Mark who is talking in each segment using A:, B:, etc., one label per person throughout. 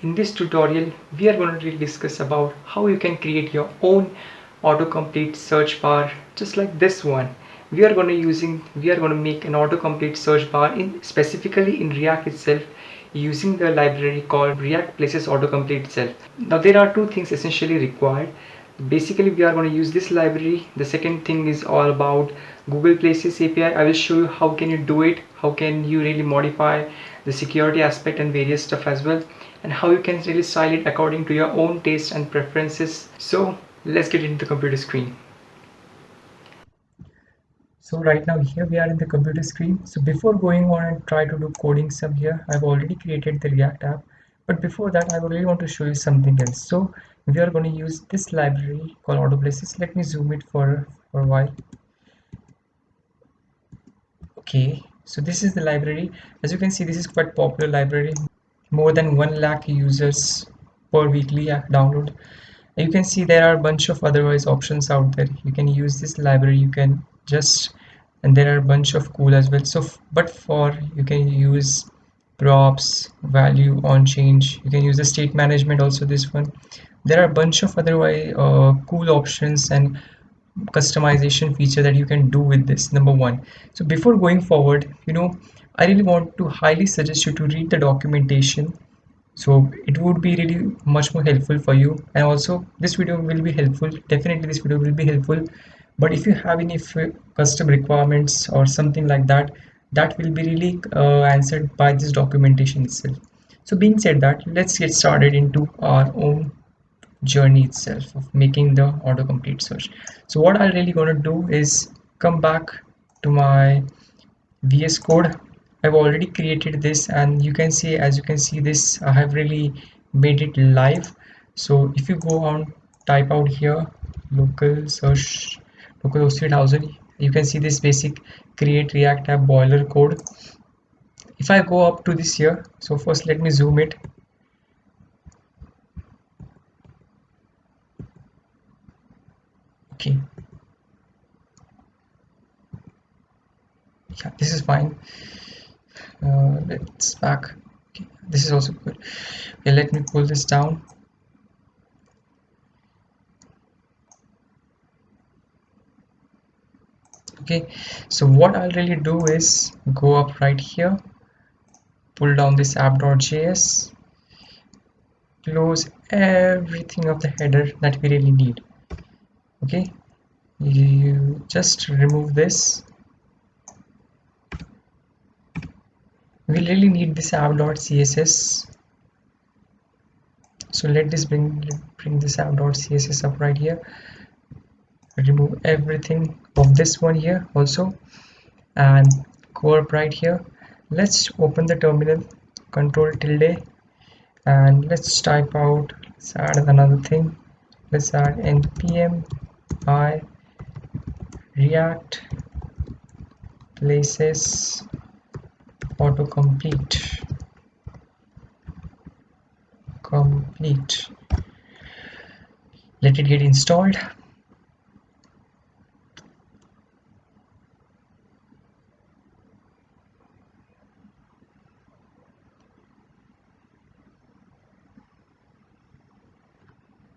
A: In this tutorial, we are going to discuss about how you can create your own autocomplete search bar just like this one. We are going to using we are going to make an autocomplete search bar in specifically in React itself using the library called React Places Autocomplete itself. Now there are two things essentially required. Basically we are going to use this library. The second thing is all about Google Places API. I will show you how can you do it, how can you really modify the security aspect and various stuff as well and how you can really style it according to your own taste and preferences. So let's get into the computer screen. So right now here we are in the computer screen. So before going on and try to do coding some here I've already created the react app. But before that I really want to show you something else. So we are going to use this library called autoplaces. Let me zoom it for, for a while. Okay. So this is the library. As you can see this is quite popular library more than 1 lakh users per weekly download. You can see there are a bunch of otherwise options out there. You can use this library you can just and there are a bunch of cool as well. So but for you can use props value on change. You can use the state management also this one. There are a bunch of otherwise uh, cool options and customization feature that you can do with this number one. So before going forward you know I really want to highly suggest you to read the documentation. So it would be really much more helpful for you. And also this video will be helpful. Definitely this video will be helpful. But if you have any custom requirements or something like that that will be really uh, answered by this documentation itself. So being said that let's get started into our own journey itself of making the autocomplete search. So what I'm really going to do is come back to my VS code I've already created this and you can see as you can see this I have really made it live. So if you go on type out here local search local host 3000 you can see this basic create react app boiler code. If I go up to this here so first let me zoom it. Okay. Yeah this is fine uh, let's back. Okay, this is also good. Okay let me pull this down. Okay so what I'll really do is go up right here pull down this app.js close everything of the header that we really need. Okay you just remove this we really need this app.css so let this bring bring this app.css up right here. Remove everything of this one here also. And go up right here. Let's open the terminal control tilde and let's type out let's add another thing. Let's add npm i react places complete Complete. let it get installed.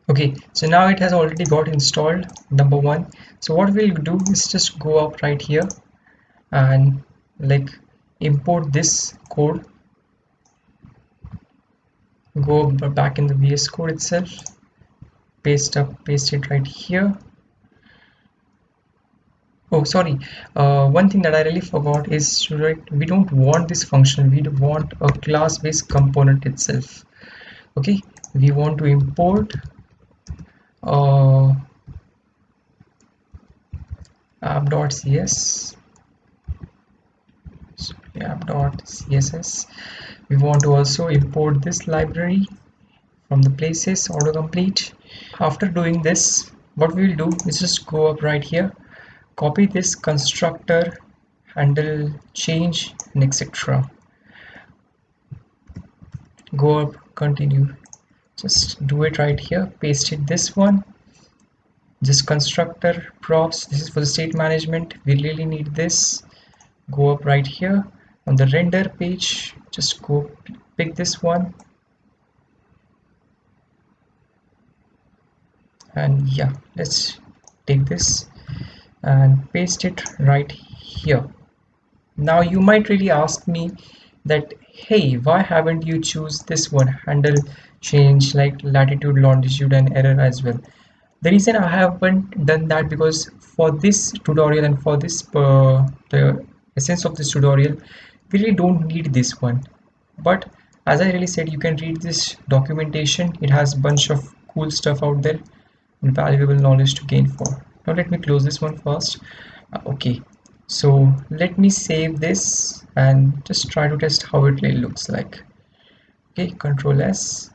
A: Okay so now it has already got installed number one. So what we'll do is just go up right here and like import this code. Go back in the VS code itself. Paste up paste it right here. Oh sorry. Uh, one thing that I really forgot is right we don't want this function. We want a class based component itself. Okay? We want to import uh, app.cs app.css we want to also import this library from the places autocomplete. After doing this what we will do is just go up right here copy this constructor handle change and etc go up continue. Just do it right here paste it this one. Just constructor props this is for the state management. We really need this. Go up right here on the render page just go pick this one. And yeah let's take this and paste it right here. Now you might really ask me that hey why haven't you choose this one? Handle change like latitude longitude and error as well. The reason i haven't done that because for this tutorial and for this uh, the essence of this tutorial really don't need this one. But as I really said you can read this documentation. It has bunch of cool stuff out there and valuable knowledge to gain for. Now let me close this one first. Uh, okay. So let me save this and just try to test how it really looks like. Okay control s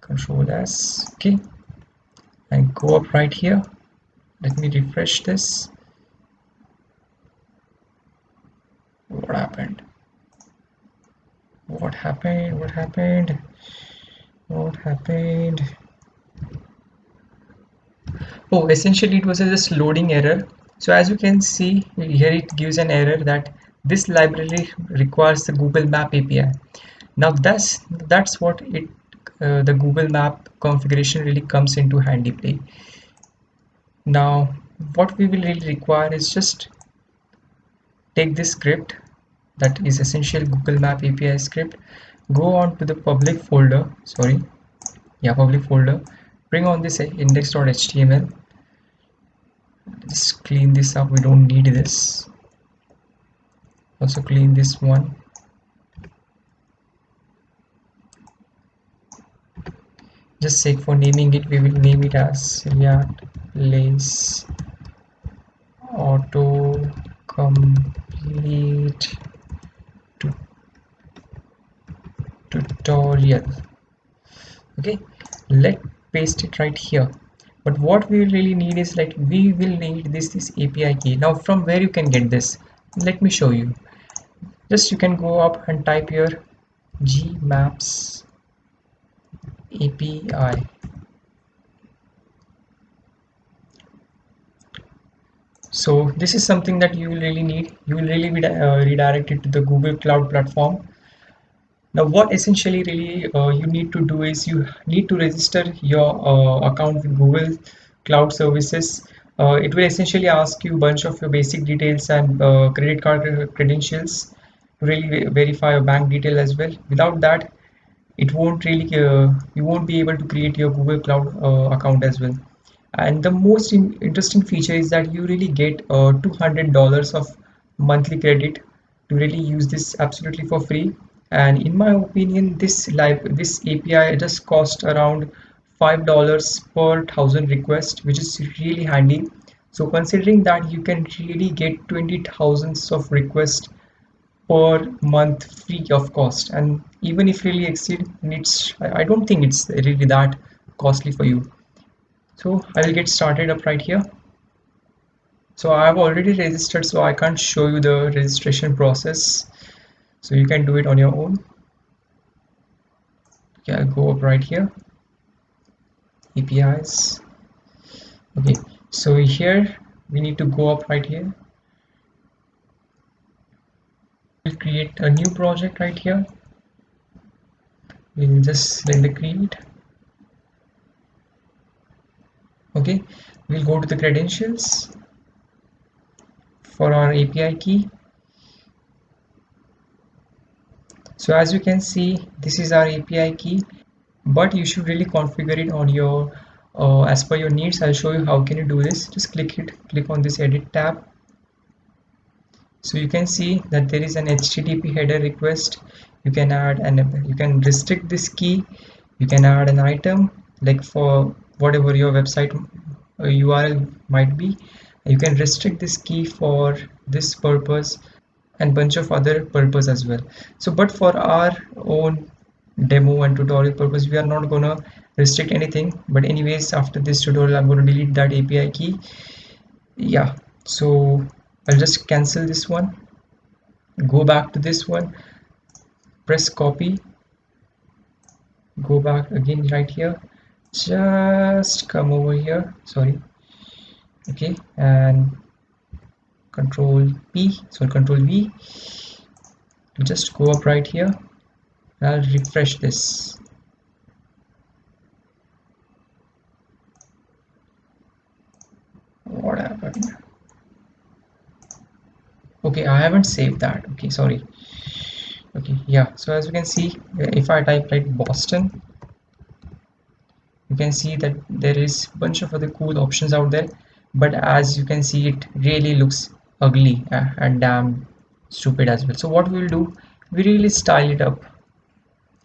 A: control s okay. And go up right here. Let me refresh this what happened? What happened? What happened? What happened? Oh essentially it was just loading error. So as you can see here it gives an error that this library requires the google map api now that's that's what it uh, the google map configuration really comes into handy play. Now what we will really require is just take this script that is essential google map api script go on to the public folder sorry yeah public folder bring on this index.html just clean this up we don't need this. Also clean this one. Just sake for naming it we will name it as react lace auto complete tutorial. Okay let paste it right here. But what we really need is like we will need this this api key. Now from where you can get this? Let me show you. Just you can go up and type here gmaps API so this is something that you will really need. You will really be uh, redirected to the Google Cloud platform. Now what essentially really uh, you need to do is you need to register your uh, account with Google Cloud Services. Uh, it will essentially ask you a bunch of your basic details and uh, credit card credentials to really verify your bank detail as well. Without that it won't really uh, you won't be able to create your google cloud uh, account as well and the most in interesting feature is that you really get uh, $200 of monthly credit to really use this absolutely for free. And in my opinion this live this api just cost around five dollars per thousand request which is really handy. So considering that you can really get 20 thousands of requests per month free of cost. And even if really exceed it's I don't think it's really that costly for you so I will get started up right here. So I've already registered so I can't show you the registration process. So you can do it on your own. Okay I'll go up right here. APIs okay so here we need to go up right here. We'll create a new project right here. We'll just select the create okay. We'll go to the credentials for our API key. So as you can see this is our API key but you should really configure it on your uh, as per your needs. I'll show you how can you do this. Just click it click on this edit tab. So you can see that there is an http header request. You can add and you can restrict this key. You can add an item like for whatever your website url uh, might be you can restrict this key for this purpose and bunch of other purpose as well. So but for our own demo and tutorial purpose we are not gonna restrict anything. But anyways after this tutorial i'm going to delete that api key. Yeah so I'll just cancel this one. Go back to this one. Press copy. Go back again right here just come over here. Sorry. Okay. And control P. So control V. Just go up right here. I'll refresh this. What happened? Okay I haven't saved that. Okay sorry. Okay yeah. So as you can see if I type like Boston you can see that there is bunch of other cool options out there but as you can see it really looks ugly uh, and damn stupid as well. So what we will do we really style it up.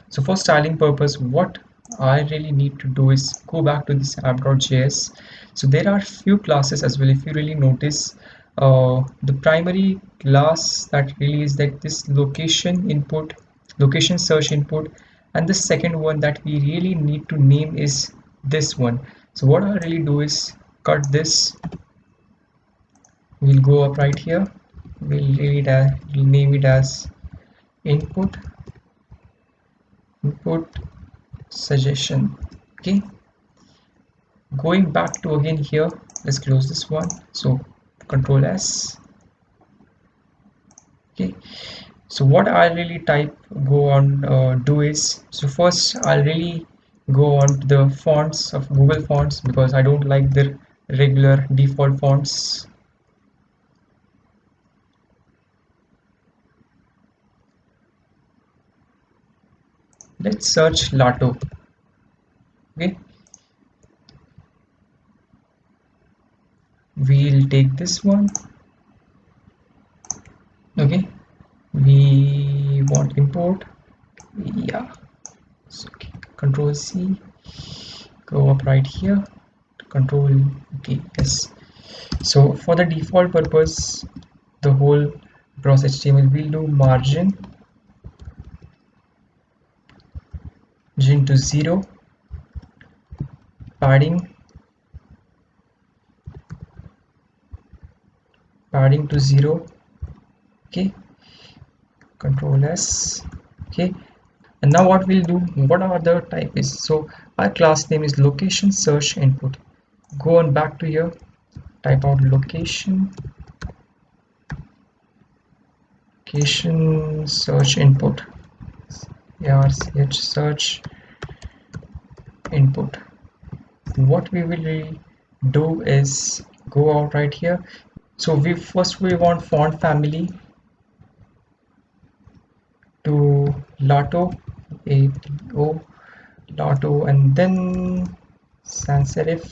A: So for styling purpose what I really need to do is go back to this app.js so there are few classes as well if you really notice. Uh, the primary class that really is that this location input location search input and the second one that we really need to name is this one. So what I really do is cut this. We'll go up right here. We'll read as we'll name it as input input suggestion. Okay. Going back to again here let's close this one. So control s. Okay. So what i really type go on uh, do is so first i'll really go on to the fonts of google fonts because i don't like their regular default fonts. Let's search Lato okay. We'll take this one. Okay. We want import. Yeah. So, okay. Control C. Go up right here. Control okay yes. So for the default purpose the whole cross html will do margin. Margin to zero. Padding. Padding to zero. Okay. Control s. Okay and now what we'll do what are the type is so our class name is location search input. Go on back to here type out location location search input. Yeah search input. What we will do is go out right here. So we first we want font family to Lato a o Lato and then sans serif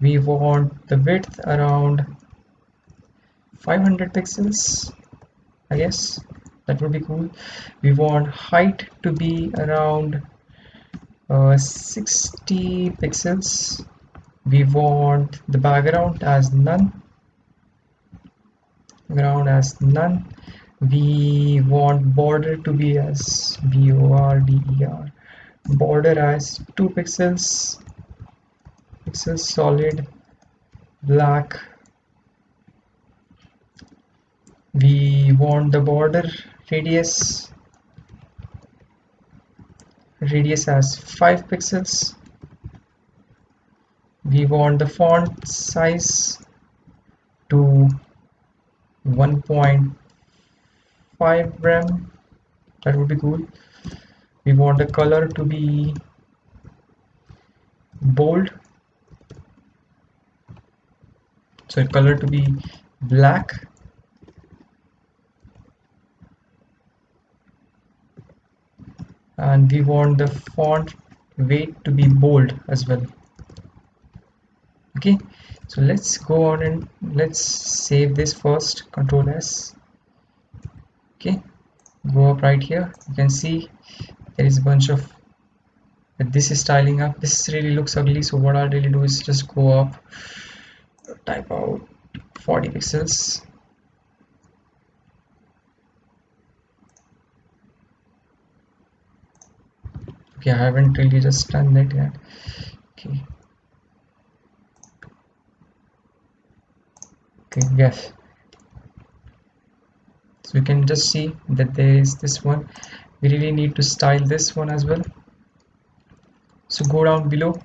A: we want the width around 500 pixels I guess. That would be cool. We want height to be around uh, 60 pixels. We want the background as none. Ground as none we want border to be as b-o-r-d-e-r border as 2 pixels pixels solid black. We want the border radius radius as 5 pixels. We want the font size to 1.5 rem that would be cool we want the color to be bold. So color to be black. And we want the font weight to be bold as well. Okay. So let's go on and let's save this first. Control s okay. Go up right here. You can see there is a bunch of this is styling up. This really looks ugly. So what I'll really do is just go up type out 40 pixels. Okay I haven't really just done that yet. Okay. Okay yes you can just see that there is this one. We really need to style this one as well. So go down below.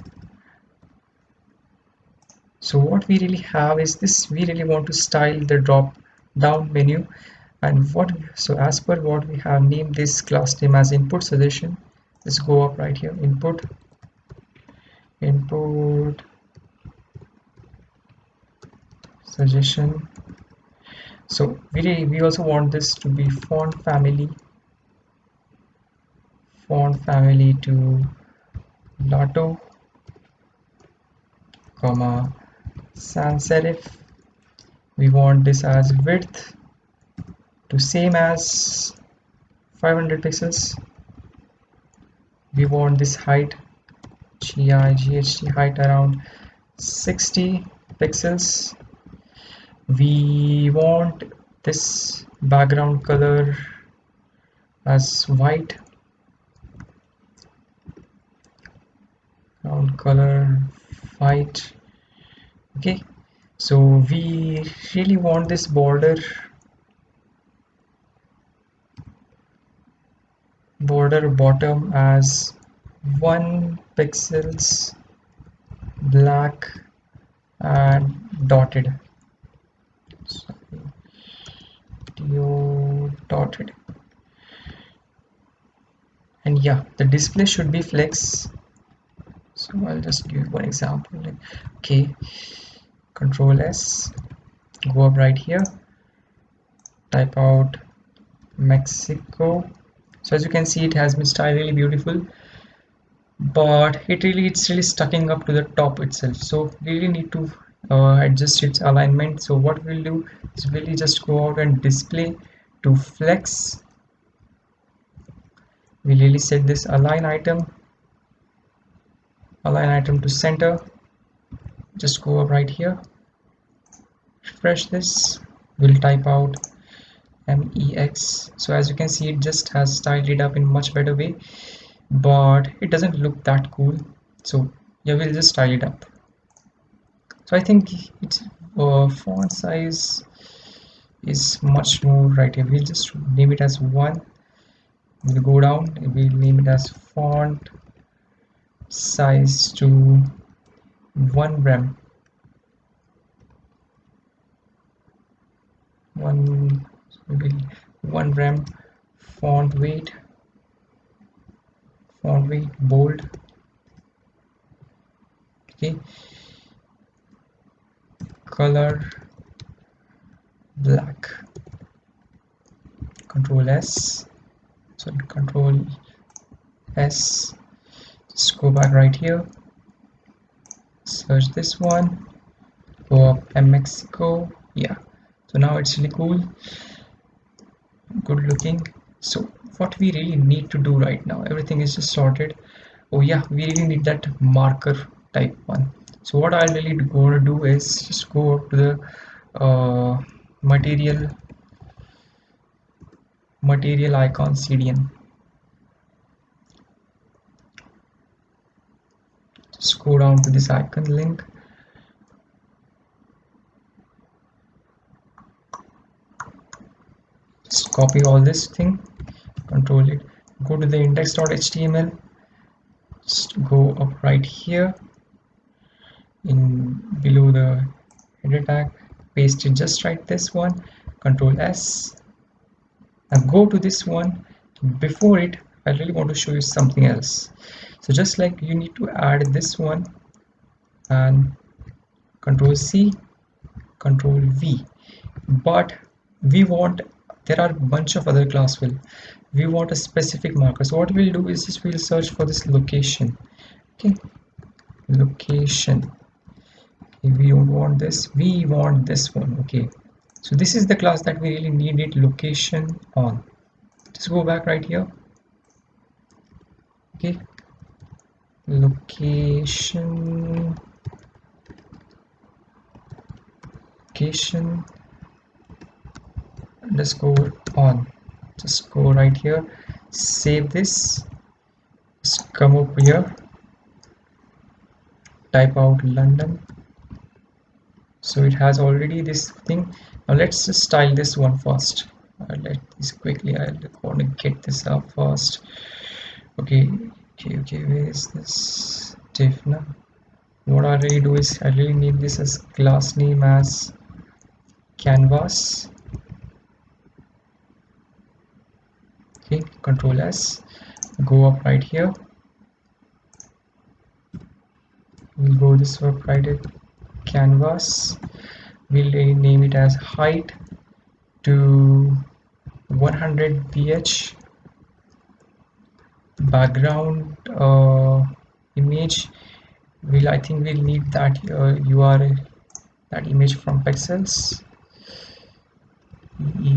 A: So what we really have is this. We really want to style the drop down menu. And what so as per what we have named this class name as input suggestion let's go up right here. Input input suggestion so we, we also want this to be font family font family to Lato comma sans serif. We want this as width to same as 500 pixels. We want this height GIGHT height around 60 pixels we want this background color as white. Background color white. Okay. So we really want this border border bottom as one pixels black and dotted Sorry. dotted. And yeah the display should be flex. So I'll just give one example like okay. Control S go up right here. Type out Mexico. So as you can see it has been styled really beautiful but it really it's really stucking up to the top itself. So we really need to uh, adjust its alignment. So what we'll do is really just go out and display to flex. We really set this align item align item to center. Just go up right here. Refresh this. We'll type out mex so as you can see it just has styled it up in much better way but it doesn't look that cool. So yeah we'll just style it up so I think its uh, font size is much more right here we'll just name it as one we'll go down we'll name it as font size to one rem. One maybe one rem font weight font weight bold. Okay color black. Control s. Sorry control s. Just go back right here. Search this one go up Mexico. Yeah. So now it's really cool. Good looking. So what we really need to do right now everything is just sorted. Oh yeah we really need that marker type one so what I'll really going to do is just go to the uh, material material icon CDN. Just go down to this icon link. Just copy all this thing control it. Go to the index.html just go up right here in below the header tag paste it just right this one control s. Now go to this one. Before it I really want to show you something else. So just like you need to add this one and control C control V. But we want there are a bunch of other class will. We want a specific marker. So what we'll do is just we'll search for this location. Okay. Location we don't want this we want this one okay. So this is the class that we really need it location on. Just go back right here. Okay. Location. Location. Underscore on. Just go right here. Save this. Just come up here. Type out London so it has already this thing. Now let's just style this one first. Uh, let this quickly I want to get this up first. Okay okay okay where is this Defna what I really do is I really need this as class name as canvas. Okay control s go up right here. We'll go this up right canvas. We'll name it as height to 100 vh. Background uh, image. Will I think we'll need that uh, URL that image from pexels e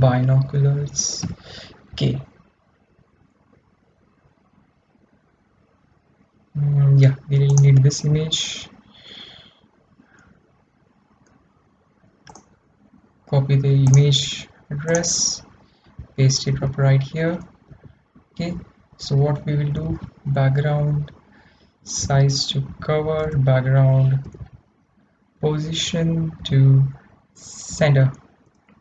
A: binoculars okay mm, yeah we will need this image. Copy the image address. Paste it up right here. Okay so what we will do? Background size to cover background position to center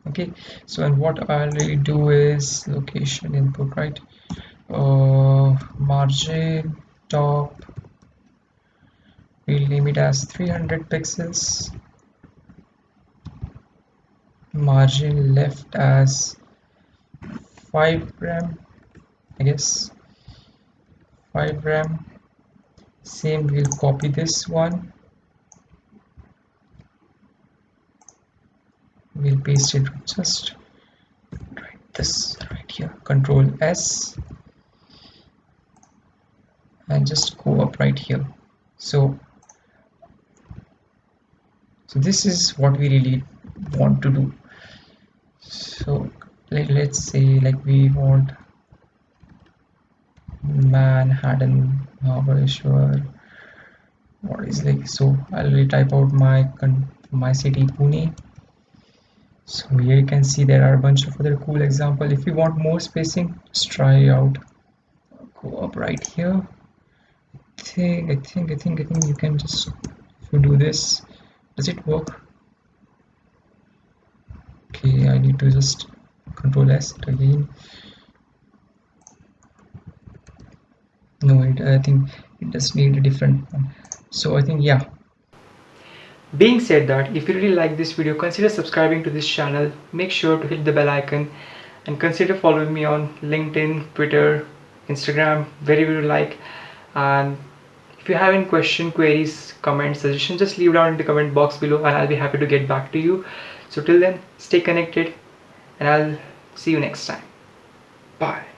A: okay so and what I'll really do is location input right? Uh, margin top we'll name it as 300 pixels. Margin left as 5 rem I guess. 5 rem. Same we'll copy this one we'll paste it. Just right this right here. Control s. And just go up right here. So so this is what we really want to do. So let, let's say like we want Manhattan Mahabaleshwar what is like so I'll type out my my city Pune so here you can see there are a bunch of other cool example. If you want more spacing just try out. Go up right here. I think I think I think I think you can just if you do this does it work? Okay I need to just control S again. No it, I think it does need a different one. So I think yeah being said that, if you really like this video, consider subscribing to this channel. Make sure to hit the bell icon and consider following me on LinkedIn, Twitter, Instagram, wherever you like. And if you have any question, queries, comments, suggestions, just leave down in the comment box below and I'll be happy to get back to you. So till then, stay connected and I'll see you next time. Bye.